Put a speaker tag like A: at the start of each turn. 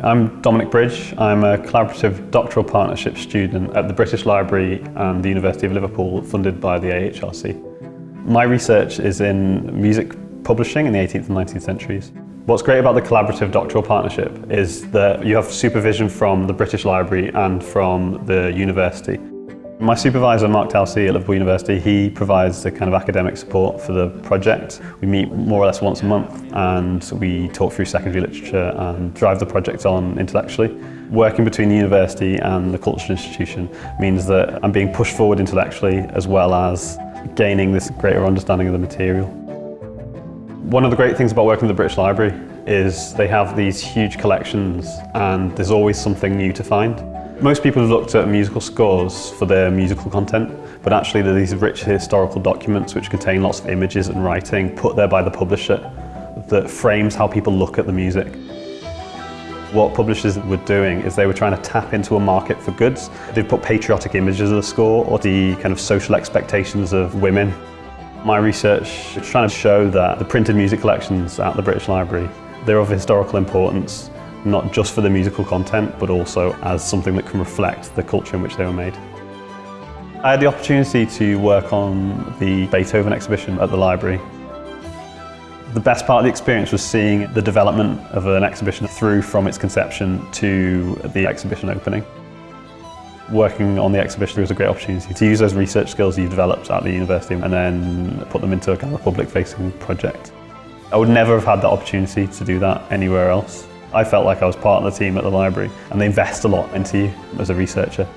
A: I'm Dominic Bridge. I'm a collaborative doctoral partnership student at the British Library and the University of Liverpool, funded by the AHRC. My research is in music publishing in the 18th and 19th centuries. What's great about the collaborative doctoral partnership is that you have supervision from the British Library and from the university. My supervisor, Mark Telsey at Liverpool University, he provides the kind of academic support for the project. We meet more or less once a month and we talk through secondary literature and drive the project on intellectually. Working between the university and the cultural institution means that I'm being pushed forward intellectually as well as gaining this greater understanding of the material. One of the great things about working at the British Library is they have these huge collections and there's always something new to find. Most people have looked at musical scores for their musical content, but actually they're these rich historical documents which contain lots of images and writing put there by the publisher that frames how people look at the music. What publishers were doing is they were trying to tap into a market for goods. They put patriotic images of the score or the kind of social expectations of women. My research is trying to show that the printed music collections at the British Library, they're of historical importance not just for the musical content, but also as something that can reflect the culture in which they were made. I had the opportunity to work on the Beethoven exhibition at the library. The best part of the experience was seeing the development of an exhibition through from its conception to the exhibition opening. Working on the exhibition was a great opportunity to use those research skills you've developed at the university and then put them into a kind of public-facing project. I would never have had that opportunity to do that anywhere else. I felt like I was part of the team at the library and they invest a lot into you as a researcher.